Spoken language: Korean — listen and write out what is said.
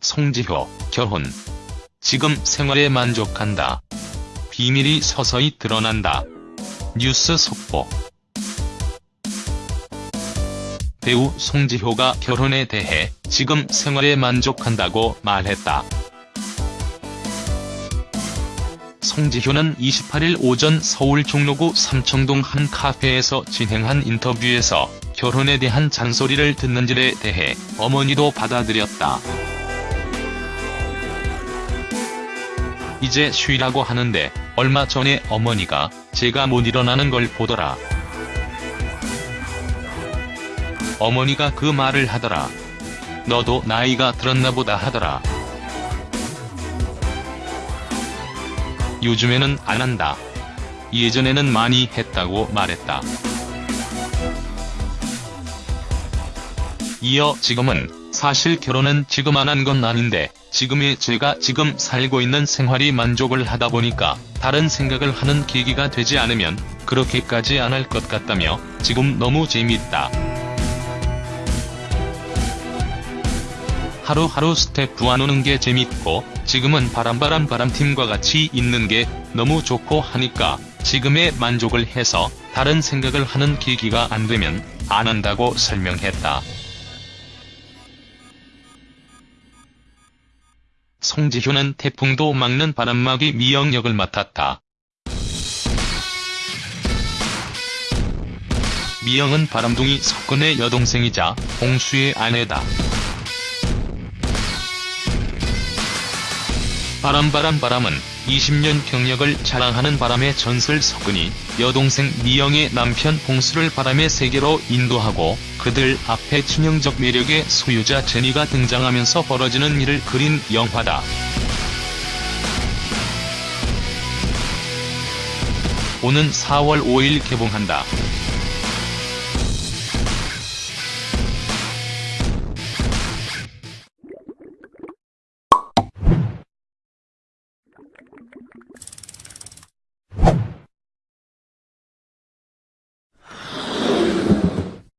송지효, 결혼. 지금 생활에 만족한다. 비밀이 서서히 드러난다. 뉴스 속보. 배우 송지효가 결혼에 대해 지금 생활에 만족한다고 말했다. 송지효는 28일 오전 서울 종로구 삼청동 한 카페에서 진행한 인터뷰에서 결혼에 대한 잔소리를 듣는 일에 대해 어머니도 받아들였다. 이제 쉬라고 하는데 얼마 전에 어머니가 제가 못 일어나는 걸 보더라. 어머니가 그 말을 하더라. 너도 나이가 들었나 보다 하더라. 요즘에는 안 한다. 예전에는 많이 했다고 말했다. 이어 지금은 사실 결혼은 지금 안 한 건 아닌데 지금의 제가 지금 살고 있는 생활이 만족을 하다 보니까 다른 생각을 하는 계기가 되지 않으면 그렇게까지 안 할 것 같다며 지금 너무 재미있다. 하루하루 스태프하고 노는 게 재밌고 지금은 바람바람 바람팀과 같이 있는 게 너무 좋고 하니까 지금의 만족을 해서 다른 생각을 하는 계기가 안 되면 안 한다고 설명했다. 송지효는 태풍도 막는 바람막이 미영 역을 맡았다. 미영은 바람둥이 석근의 여동생이자 홍수의 아내다. 바람바람 바람은 20년 경력을 자랑하는 바람의 전설 석근이 여동생 미영의 남편 홍수를 바람의 세계로 인도하고 그들 앞에 치명적 매력의 소유자 제니가 등장하면서 벌어지는 일을 그린 영화다. 오는 4월 5일 개봉한다.